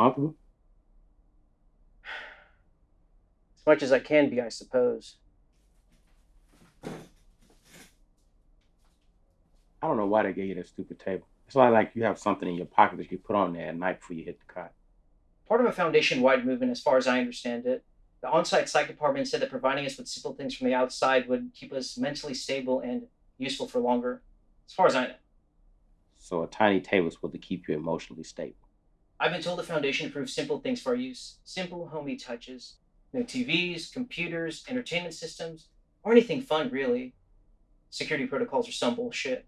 comfortable? As much as I can be, I suppose. I don't know why they gave you that stupid table. It's not like you have something in your pocket that you put on there at night before you hit the cot. Part of a foundation wide movement, as far as I understand it. The on site psych department said that providing us with simple things from the outside would keep us mentally stable and useful for longer. As far as I know. So a tiny table is supposed to keep you emotionally stable. I've been told the foundation approves simple things for our use. Simple, homey touches. No TVs, computers, entertainment systems, or anything fun, really. Security protocols are some bullshit.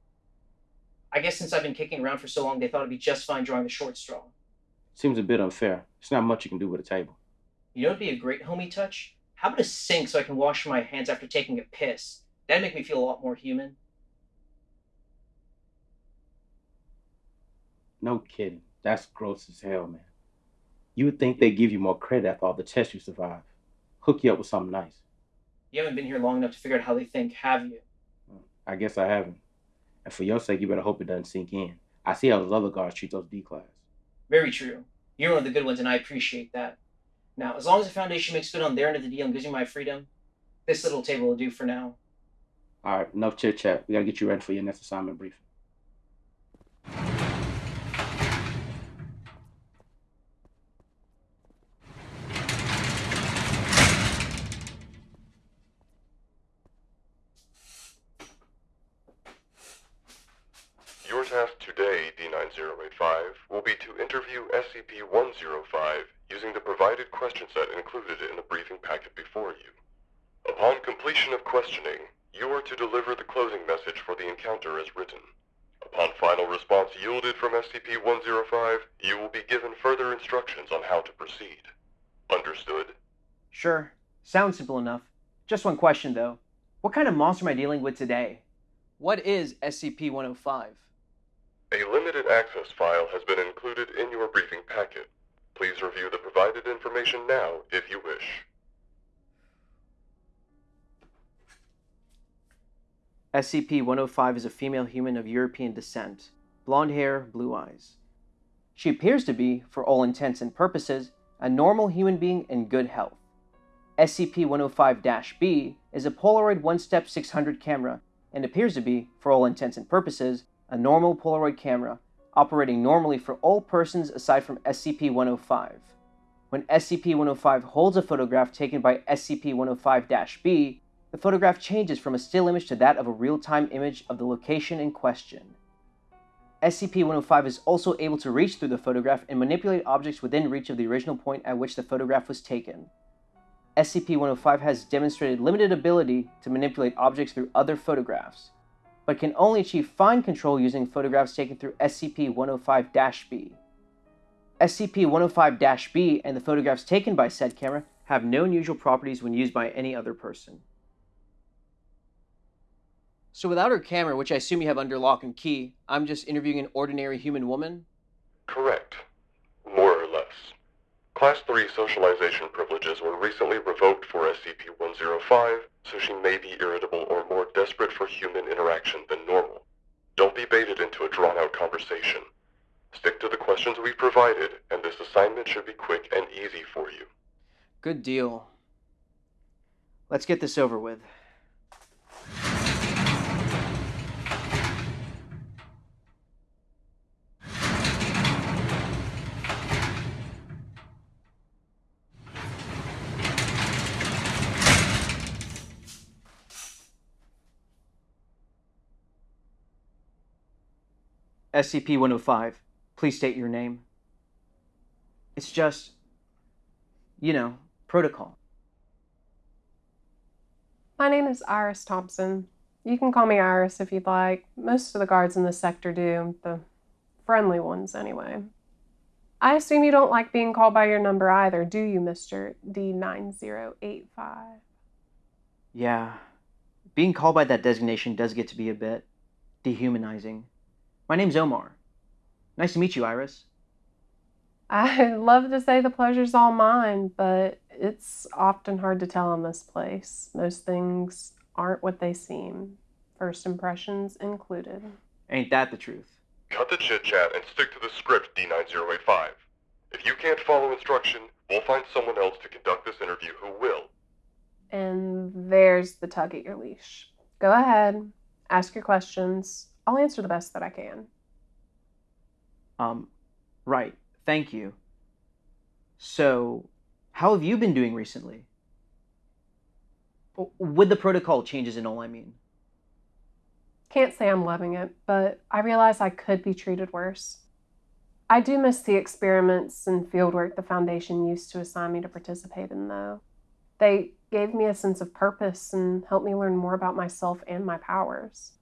I guess since I've been kicking around for so long, they thought it'd be just fine drawing the short straw. Seems a bit unfair. It's not much you can do with a table. You know what'd be a great homey touch? How about a sink so I can wash my hands after taking a piss? That'd make me feel a lot more human. No kidding. That's gross as hell, man. You would think they'd give you more credit after all the tests you survived. Hook you up with something nice. You haven't been here long enough to figure out how they think, have you? Hmm, I guess I haven't. And for your sake, you better hope it doesn't sink in. I see how those other guards treat those D class. Very true. You're one of the good ones, and I appreciate that. Now, as long as the Foundation makes good on their end of the deal and gives me my freedom, this little table will do for now. All right, enough chit chat. We gotta get you ready for your next assignment briefing. Your task today, D9085, will be to interview SCP-105 using the provided question set included in the briefing packet before you. Upon completion of questioning, you are to deliver the closing message for the encounter as written. Upon final response yielded from SCP-105, you will be given further instructions on how to proceed. Understood? Sure. Sounds simple enough. Just one question, though. What kind of monster am I dealing with today? What is SCP 105? A limited access file has been included in your briefing packet. Please review the provided information now if you wish. SCP 105 is a female human of European descent, blonde hair, blue eyes. She appears to be, for all intents and purposes, a normal human being in good health. SCP 105 B is a Polaroid one step 600 camera and appears to be, for all intents and purposes, a normal Polaroid camera operating normally for all persons aside from SCP 105. When SCP 105 holds a photograph taken by SCP 105 B, the photograph changes from a still image to that of a real time image of the location in question. SCP 105 is also able to reach through the photograph and manipulate objects within reach of the original point at which the photograph was taken. SCP 105 has demonstrated limited ability to manipulate objects through other photographs, but can only achieve fine control using photographs taken through SCP 105 B. SCP 105 B and the photographs taken by said camera have no unusual properties when used by any other person. So without her camera, which I assume you have under lock and key, I'm just interviewing an ordinary human woman? Correct. Class 3 socialization privileges were recently revoked for SCP-105, so she may be irritable or more desperate for human interaction than normal. Don't be baited into a drawn-out conversation. Stick to the questions we've provided, and this assignment should be quick and easy for you. Good deal. Let's get this over with. SCP 105, please state your name. It's just, you know, protocol. My name is Iris Thompson. You can call me Iris if you'd like. Most of the guards in the sector do, the friendly ones anyway. I assume you don't like being called by your number either, do you, Mr. D9085? Yeah, being called by that designation does get to be a bit dehumanizing. My name's Omar. Nice to meet you, Iris. I'd love to say the pleasure's all mine, but it's often hard to tell in this place. Most things aren't what they seem, first impressions included. Ain't that the truth? Cut the chit-chat and stick to the script, D9085. If you can't follow instruction, we'll find someone else to conduct this interview who will. And there's the tug at your leash. Go ahead, ask your questions. I'll answer the best that I can. Um, right. Thank you. So, how have you been doing recently? With the protocol changes and all, I mean. Can't say I'm loving it, but I realize I could be treated worse. I do miss the experiments and fieldwork the Foundation used to assign me to participate in, though. They gave me a sense of purpose and helped me learn more about myself and my powers.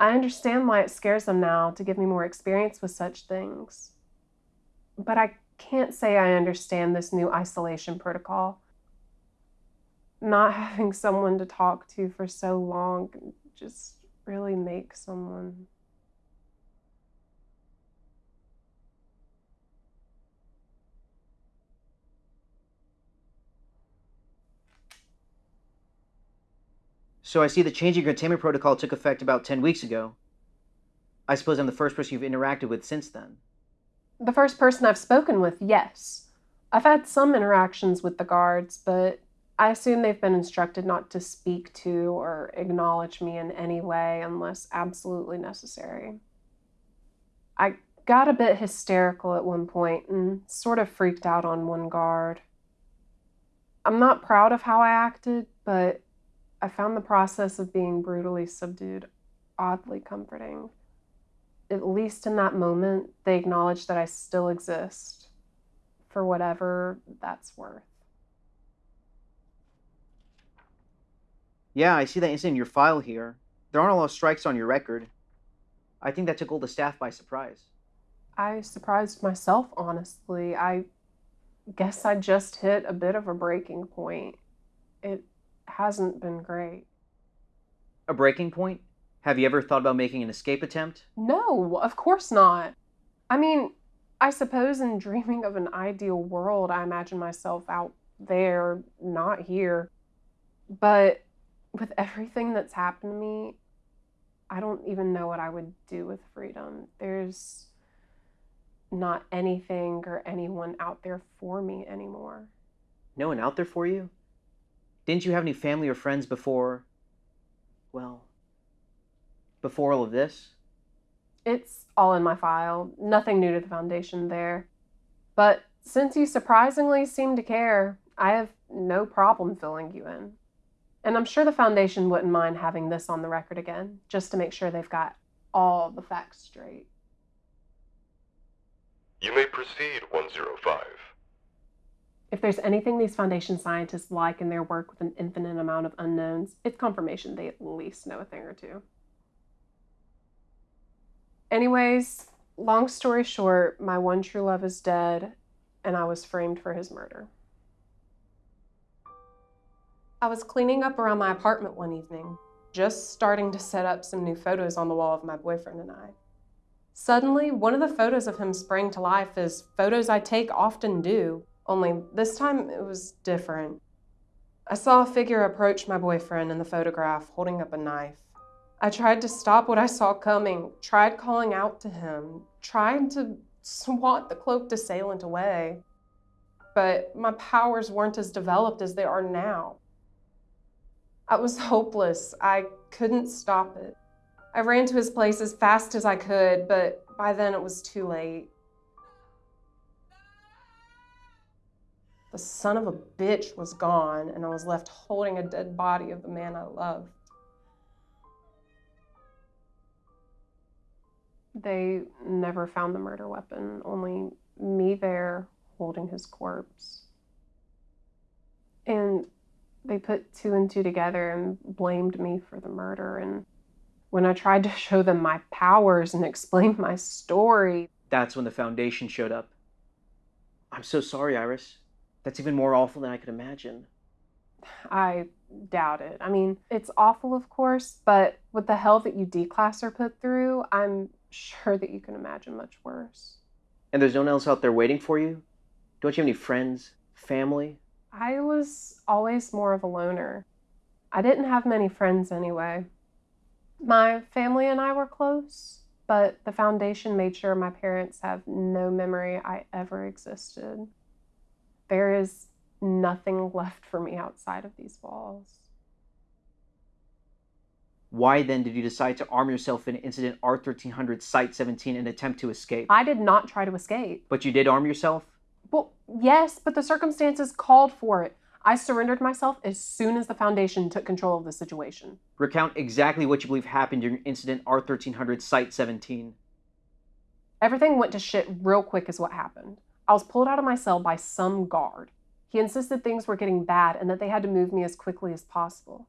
I understand why it scares them now to give me more experience with such things. But I can't say I understand this new isolation protocol. Not having someone to talk to for so long just really makes someone. So, I see the changing containment protocol took effect about 10 weeks ago. I suppose I'm the first person you've interacted with since then. The first person I've spoken with, yes. I've had some interactions with the guards, but I assume they've been instructed not to speak to or acknowledge me in any way unless absolutely necessary. I got a bit hysterical at one point and sort of freaked out on one guard. I'm not proud of how I acted, but I found the process of being brutally subdued oddly comforting. At least in that moment, they acknowledged that I still exist, for whatever that's worth. Yeah, I see that incident in your file here. There aren't a lot of strikes on your record. I think that took all the staff by surprise. I surprised myself, honestly. I guess I just hit a bit of a breaking point. It hasn't been great. A breaking point? Have you ever thought about making an escape attempt? No, of course not. I mean, I suppose in dreaming of an ideal world, I imagine myself out there, not here. But with everything that's happened to me, I don't even know what I would do with freedom. There's not anything or anyone out there for me anymore. No one out there for you? Didn't you have any family or friends before. well, before all of this? It's all in my file. Nothing new to the Foundation there. But since you surprisingly seem to care, I have no problem filling you in. And I'm sure the Foundation wouldn't mind having this on the record again, just to make sure they've got all the facts straight. You may proceed, 105. If there's anything these Foundation scientists like in their work with an infinite amount of unknowns, it's confirmation they at least know a thing or two. Anyways, long story short, my one true love is dead, and I was framed for his murder. I was cleaning up around my apartment one evening, just starting to set up some new photos on the wall of my boyfriend and I. Suddenly, one of the photos of him sprang to life as photos I take often do, only this time it was different. I saw a figure approach my boyfriend in the photograph holding up a knife. I tried to stop what I saw coming, tried calling out to him, tried to swat the cloaked assailant away. But my powers weren't as developed as they are now. I was hopeless. I couldn't stop it. I ran to his place as fast as I could, but by then it was too late. The son of a bitch was gone, and I was left holding a dead body of the man I loved. They never found the murder weapon, only me there holding his corpse. And they put two and two together and blamed me for the murder. And when I tried to show them my powers and explain my story, That's when the Foundation showed up. I'm so sorry, Iris. That's even more awful than I could imagine. I doubt it. I mean, it's awful, of course, but with the hell that you D-class are put through, I'm sure that you can imagine much worse. And there's no one else out there waiting for you? Don't you have any friends, family? I was always more of a loner. I didn't have many friends anyway. My family and I were close, but the Foundation made sure my parents have no memory I ever existed. There is nothing left for me outside of these walls. Why then did you decide to arm yourself in Incident R1300 Site 17 and attempt to escape? I did not try to escape. But you did arm yourself? Well, yes, but the circumstances called for it. I surrendered myself as soon as the Foundation took control of the situation. Recount exactly what you believe happened during Incident R1300 Site 17. Everything went to shit real quick, is what happened. I was pulled out of my cell by some guard. He insisted things were getting bad and that they had to move me as quickly as possible.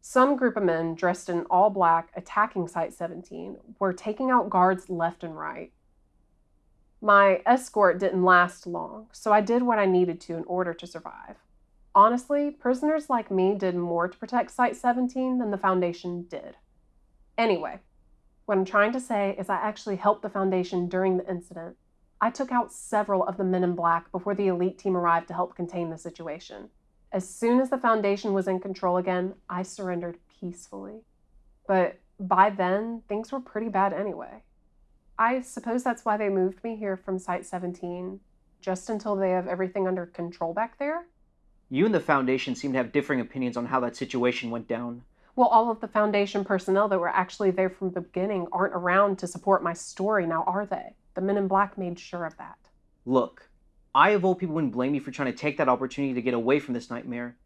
Some group of men dressed in all black attacking Site 17 were taking out guards left and right. My escort didn't last long, so I did what I needed to in order to survive. Honestly, prisoners like me did more to protect Site 17 than the Foundation did. Anyway, what I'm trying to say is I actually helped the Foundation during the incident. I took out several of the men in black before the elite team arrived to help contain the situation. As soon as the Foundation was in control again, I surrendered peacefully. But by then, things were pretty bad anyway. I suppose that's why they moved me here from Site 17, just until they have everything under control back there? You and the Foundation seem to have differing opinions on how that situation went down. Well, all of the Foundation personnel that were actually there from the beginning aren't around to support my story now, are they? The men in black made sure of that. Look, I of all people wouldn't blame you for trying to take that opportunity to get away from this nightmare.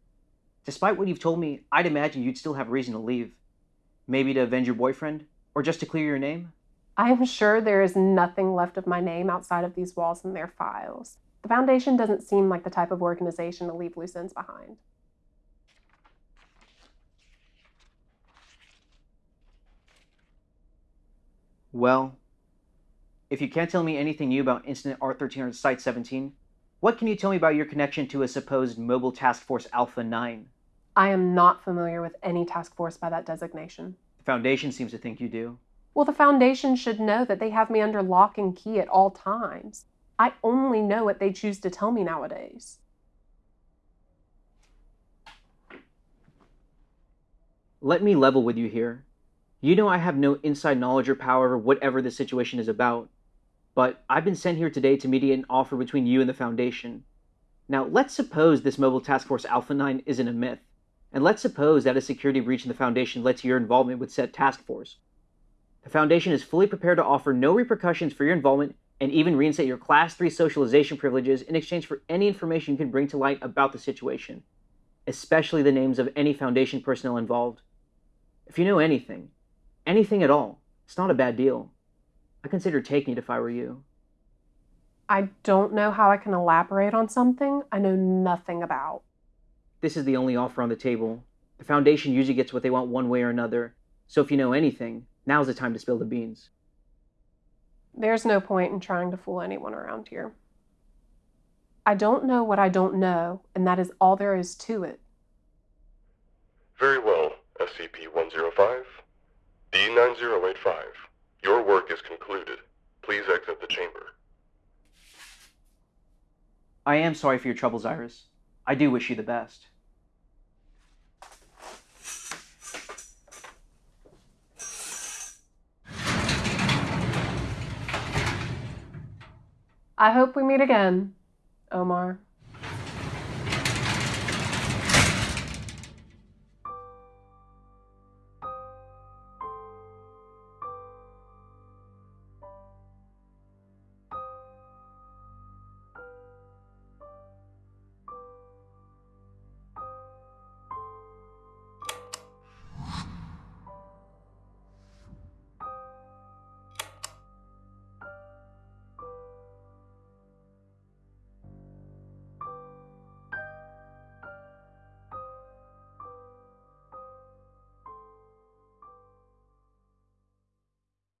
Despite what you've told me, I'd imagine you'd still have reason to leave. Maybe to avenge your boyfriend? Or just to clear your name? I am sure there is nothing left of my name outside of these walls and their files. The Foundation doesn't seem like the type of organization to leave loose ends behind. Well, if you can't tell me anything new about Incident R1300 Site 17, what can you tell me about your connection to a supposed Mobile Task Force Alpha 9? I am not familiar with any task force by that designation. The Foundation seems to think you do. Well, the Foundation should know that they have me under lock and key at all times. I only know what they choose to tell me nowadays. Let me level with you here. You know I have no inside knowledge or power over whatever the situation is about, but I've been sent here today to mediate an offer between you and the Foundation. Now, let's suppose this Mobile Task Force Alpha 9 isn't a myth, and let's suppose that a security breach in the Foundation led to your involvement with said task force. The Foundation is fully prepared to offer no repercussions for your involvement and even reinstate your Class 3 socialization privileges in exchange for any information you can bring to light about the situation, especially the names of any Foundation personnel involved. If you know anything, anything at all, it's not a bad deal. I consider taking it if I were you. I don't know how I can elaborate on something I know nothing about. This is the only offer on the table. The Foundation usually gets what they want one way or another, so if you know anything, now's the time to spill the beans. There's no point in trying to fool anyone around here. I don't know what I don't know, and that is all there is to it. Very well, SCP-105. D-9085. Your work is concluded. Please exit the chamber. I am sorry for your troubles, Iris. I do wish you the best. I hope we meet again, Omar.